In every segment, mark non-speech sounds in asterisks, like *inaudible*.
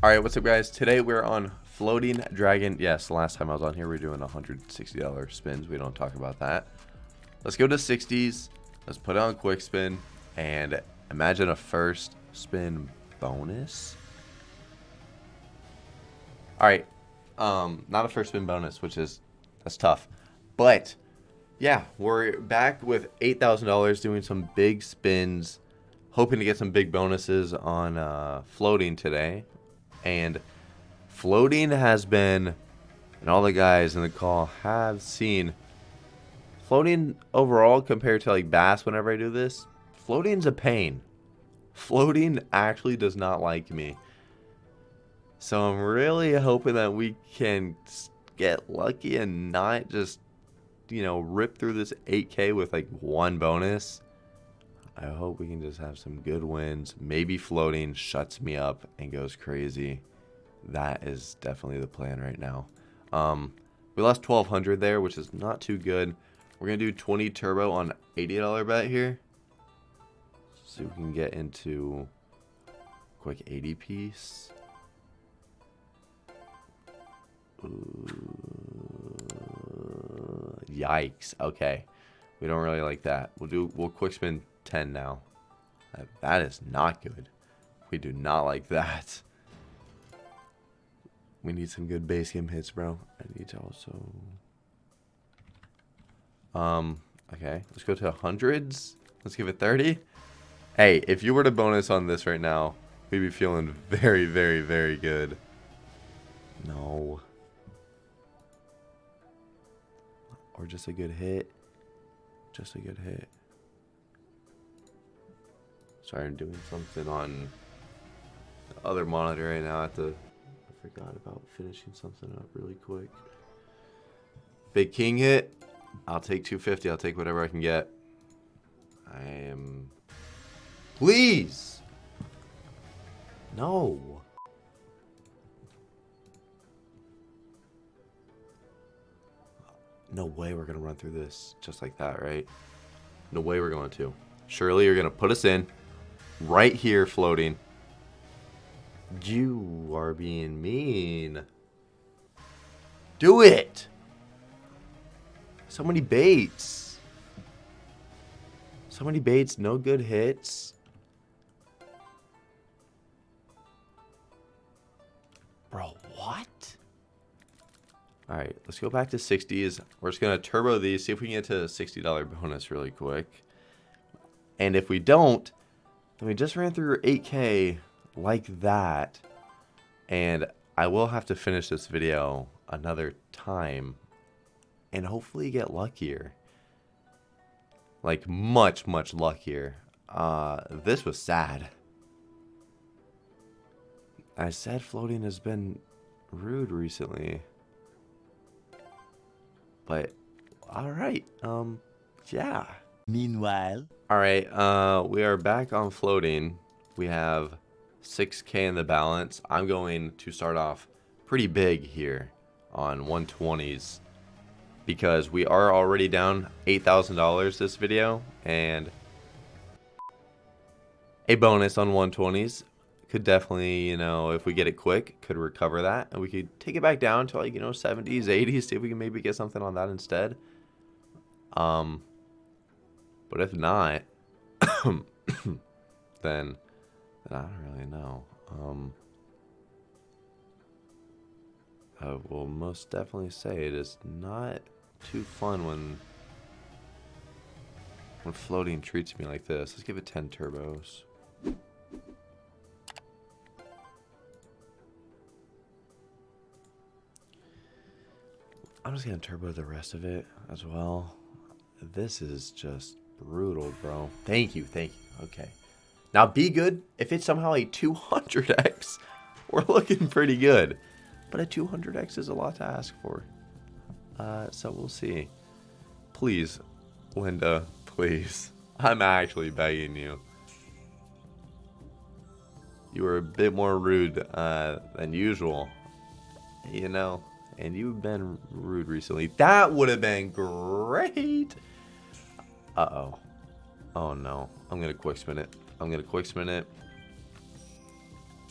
Alright, what's up guys? Today we're on Floating Dragon. Yes, last time I was on here we are doing $160 spins. We don't talk about that. Let's go to 60s. Let's put it on quick spin. And imagine a first spin bonus. Alright. Um, not a first spin bonus, which is, that's tough. But, yeah, we're back with $8,000 doing some big spins hoping to get some big bonuses on uh, floating today and floating has been and all the guys in the call have seen floating overall compared to like bass whenever I do this floating's a pain. Floating actually does not like me. So I'm really hoping that we can get lucky and not just you know rip through this 8k with like one bonus I hope we can just have some good wins. Maybe floating shuts me up and goes crazy. That is definitely the plan right now. Um, we lost 1200 there, which is not too good. We're going to do 20 turbo on $80 bet here. See if we can get into quick 80 piece. Ooh, yikes. Okay. We don't really like that. We'll do, we'll quick spin 10 now. That is not good. We do not like that. We need some good base game hits, bro. I need to also... Um, okay. Let's go to hundreds. Let's give it 30. Hey, if you were to bonus on this right now, we'd be feeling very, very, very good. No. Or just a good hit. Just a good hit. Sorry, I'm doing something on the other monitor right now. I have to. I forgot about finishing something up really quick. Big King hit. I'll take 250. I'll take whatever I can get. I am. Please. No. No way we're going to run through this just like that, right? No way we're going to. Surely you're going to put us in. Right here floating. You are being mean. Do it! So many baits. So many baits, no good hits. Bro, what? Alright, let's go back to 60s. We're just going to turbo these, see if we can get to a $60 bonus really quick. And if we don't, we just ran through 8k like that. And I will have to finish this video another time and hopefully get luckier. Like much, much luckier. Uh, this was sad. I said floating has been rude recently. But, alright, um, yeah. Meanwhile. Alright, uh, we are back on floating. We have 6k in the balance. I'm going to start off pretty big here on 120s because we are already down $8,000 this video and a bonus on 120s could definitely, you know, if we get it quick, could recover that and we could take it back down to like, you know, 70s, 80s, see if we can maybe get something on that instead. Um, but if not, *coughs* then, then I don't really know. Um, I will most definitely say it is not too fun when when floating treats me like this. Let's give it 10 turbos. I'm just gonna turbo the rest of it as well. This is just brutal, bro. Thank you, thank you. Okay. Now be good. If it's somehow a 200x, *laughs* we're looking pretty good. But a 200x is a lot to ask for. Uh, so we'll see. Please, Linda, please. *laughs* I'm actually begging you. You were a bit more rude uh, than usual. You know, and you've been rude recently. That would have been great. Uh-oh. Oh, no. I'm going to quick spin it. I'm going to quick spin it.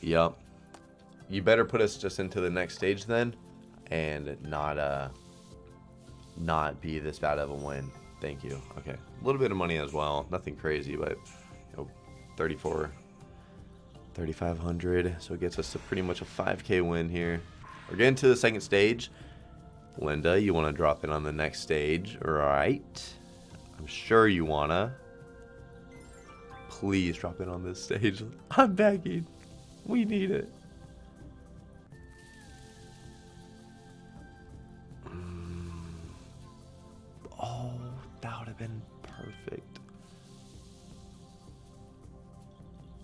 Yup. you better put us just into the next stage then, and not uh, not be this bad of a win. Thank you. Okay, a little bit of money as well. Nothing crazy, but you know, 34, 3,500. So it gets us to pretty much a 5K win here. We're getting to the second stage. Linda, you want to drop in on the next stage, right? I'm sure you wanna. Please drop in on this stage. *laughs* I'm begging. We need it. Mm. Oh, that would have been perfect.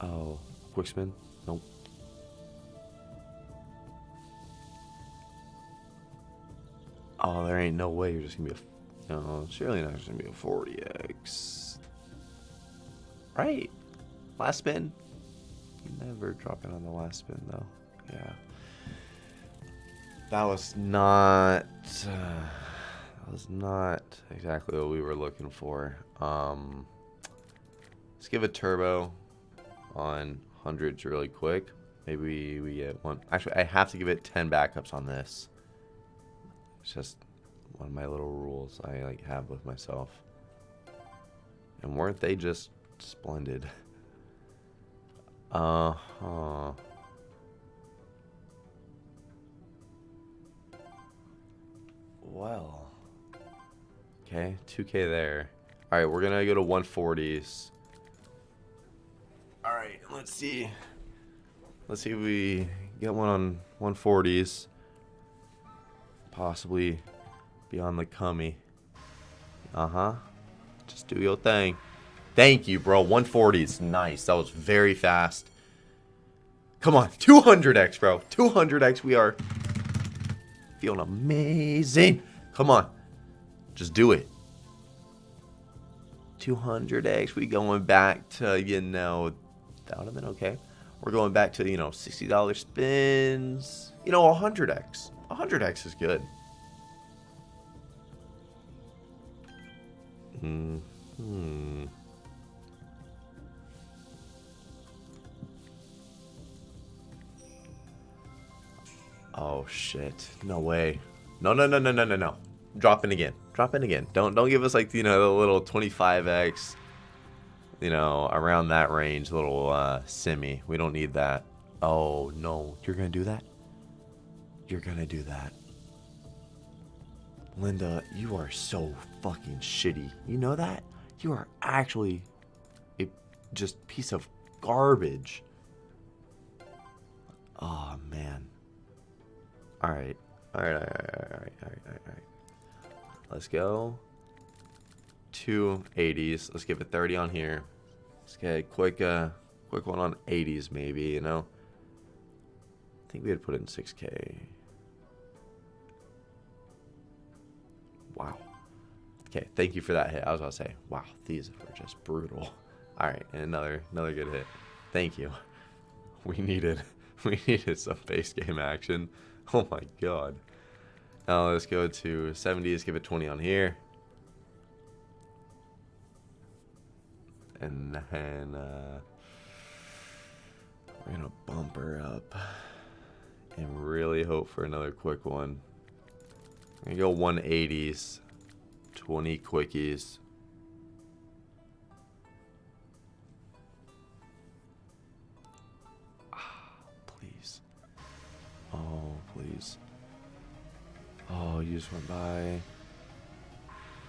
Oh, quick spin? Nope. Oh, there ain't no way you're just gonna be a. No, surely not just gonna be a 40x. Right. Last spin. Never dropping on the last spin though. Yeah. That was not. Uh, that was not exactly what we were looking for. Um, let's give a turbo on hundreds really quick. Maybe we get one. Actually, I have to give it 10 backups on this. It's just one of my little rules I like have with myself. And weren't they just splendid? *laughs* Uh-huh. Well. Okay, 2k there. Alright, we're gonna go to 140s. Alright, let's see. Let's see if we get one on 140s. Possibly on the cummy. Uh-huh. Just do your thing. Thank you, bro. 140s. Nice. That was very fast. Come on. 200x, bro. 200x. We are feeling amazing. Come on. Just do it. 200x. We going back to, you know, that would have been okay. We're going back to, you know, $60 spins. You know, 100x. 100x is good. Hmm. Oh shit. No way. No no no no no no no. Drop in again. Drop in again. Don't don't give us like you know the little 25x you know, around that range, little uh semi. We don't need that. Oh no. You're gonna do that? You're gonna do that. Linda, you are so fucking shitty. You know that? You are actually a just piece of garbage. Oh man. Alright. Alright, alright, alright, alright, alright, alright. Let's go. Two 80s. Let's give it 30 on here. Let's get a quick, uh, quick one on 80s maybe, you know? I think we had put in 6k. Wow. Okay, thank you for that hit. I was about to say, wow, these were just brutal. *laughs* All right, and another another good hit. Thank you. *laughs* We needed *laughs* we needed some base game action. Oh my god. Now let's go to 70s, give it 20 on here. And then uh, we're gonna bump her up and really hope for another quick one. I'm go 180s, 20 quickies. Ah, please. Oh, please. Oh, you just went by.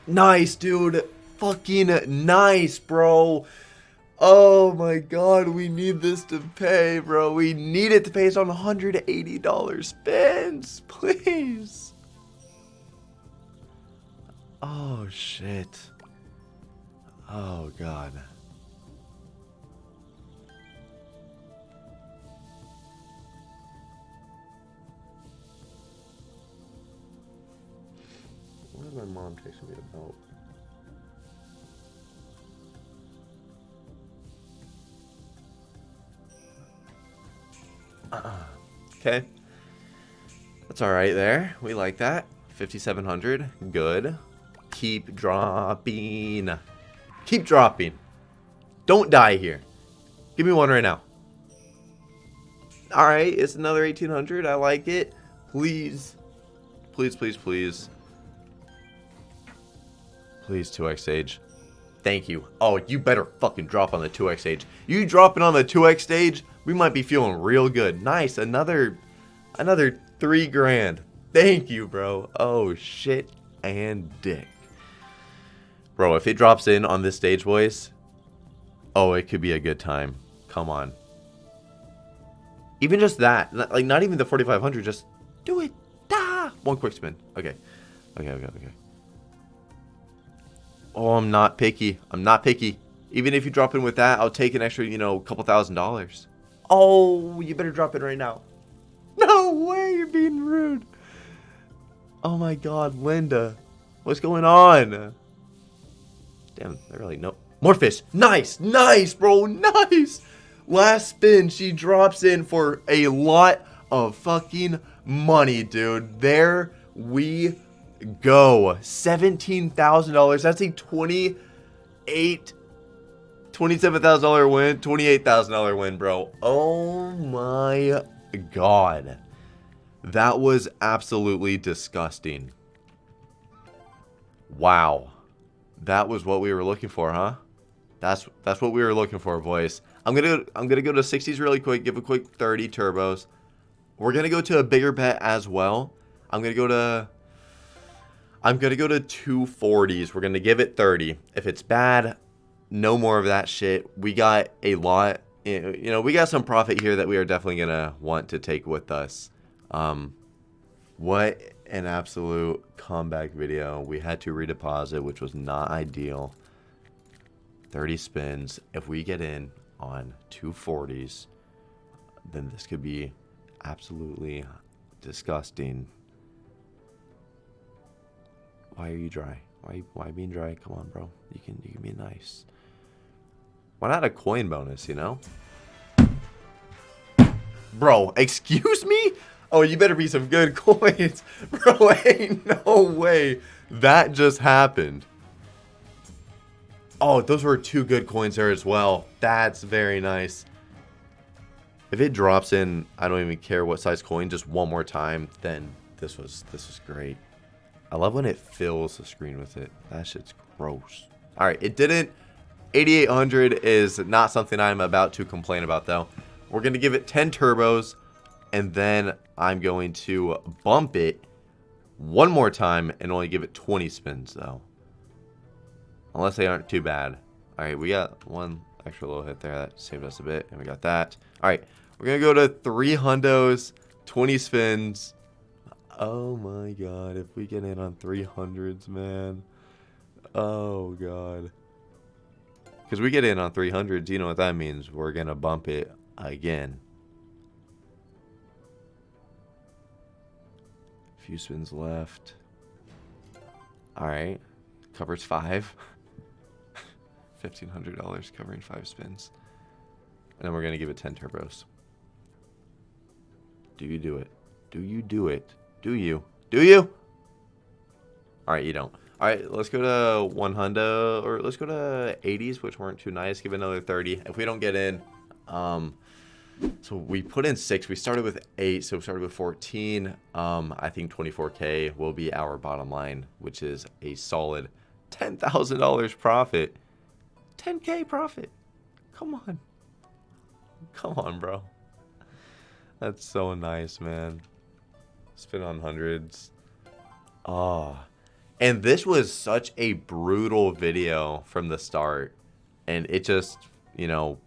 Nice, dude. Fucking nice, bro. Oh my god, we need this to pay, bro. We need it to pay us on $180 spins. *laughs* Please. Oh, shit. Oh, God. What is my mom texting me about? Uh -uh. Okay. That's alright there. We like that. 5,700. Good. Keep dropping. Keep dropping. Don't die here. Give me one right now. All right, it's another 1800. I like it. Please, please, please, please. Please, 2x age. Thank you. Oh, you better fucking drop on the 2x stage. You dropping on the 2x stage, we might be feeling real good. Nice, another, another three grand. Thank you, bro. Oh, shit and dick. Bro, if it drops in on this stage, boys, oh, it could be a good time. Come on. Even just that, like not even the 4500, just do it. Da! One quick spin. Okay. Okay, okay, okay. Oh, I'm not picky. I'm not picky. Even if you drop in with that, I'll take an extra, you know, couple thousand dollars. Oh, you better drop it right now. *laughs* No way, you're being rude. Oh my god, Linda. What's going on? Damn, I really know. More fish. Nice, nice, bro, nice. Last spin, she drops in for a lot of fucking money, dude. There we go. $17,000. That's a 28 $27,000 win, $28,000 win, bro. Oh my god. That was absolutely disgusting. Wow. That was what we were looking for, huh? That's that's what we were looking for, boys. I'm gonna I'm gonna go to 60s really quick, give a quick 30 turbos. We're gonna go to a bigger bet as well. I'm gonna go to I'm gonna go to 240s. We're gonna give it 30. If it's bad, no more of that shit. We got a lot. You know, we got some profit here that we are definitely gonna want to take with us. Um, what an absolute comeback video. We had to redeposit, which was not ideal. 30 spins. If we get in on 240s, then this could be absolutely disgusting. Why are you dry? Why why being dry? Come on, bro. You can you can be nice. Why not a coin bonus, you know? Bro, excuse me? Oh, you better be some good *laughs* coins. Bro, *laughs* ain't no way that just happened. Oh, those were two good coins there as well. That's very nice. If it drops in, I don't even care what size coin, just one more time, then this was this was great. I love when it fills the screen with it. That shit's gross. All right, it didn't. 8800 is not something I'm about to complain about though. We're going to give it 10 turbos and then I'm going to bump it one more time and only give it 20 spins though. Unless they aren't too bad. Alright, we got one extra little hit there. That saved us a bit. And we got that. Alright, we're going to go to three hundos, 20 spins. Oh my god, if we get in on 300s, man. Oh god. Because we get in on 300s, you know what that means. We're going to bump it again. Few spins left. Alright. Covers five. *laughs* $1,500 covering five spins. And then we're going to give it 10 turbos. Do you do it? Do you do it? Do you? Do you? Alright, you don't. Alright, let's go to 100, or let's go to 80s, which weren't too nice. Give another 30. If we don't get in, um, so we put in six. We started with eight, so we started with 14. Um, I think 24K will be our bottom line, which is a solid $10,000 profit. 10K profit. Come on. Come on, bro. That's so nice, man. Spin on hundreds. Oh. And this was such a brutal video from the start. And it just, you know,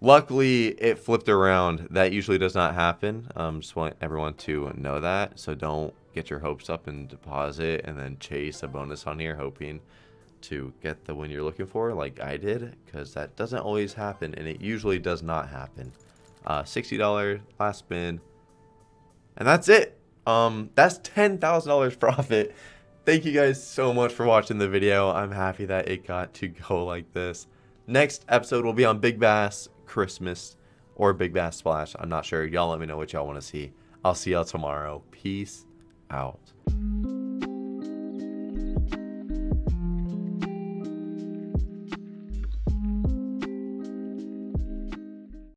luckily it flipped around. That usually does not happen. Um, just want everyone to know that. So don't get your hopes up and deposit and then chase a bonus on here hoping to get the win you're looking for like I did. Because that doesn't always happen and it usually does not happen. Uh, $60 last spin. And that's it. Um, that's $10,000 *laughs* profit. Thank you guys so much for watching the video. I'm happy that it got to go *laughs* like this. Next episode will be on Big Bass Christmas or Big Bass Splash. I'm not sure. Y'all let me know what y'all want to see. I'll see y'all tomorrow. Peace out.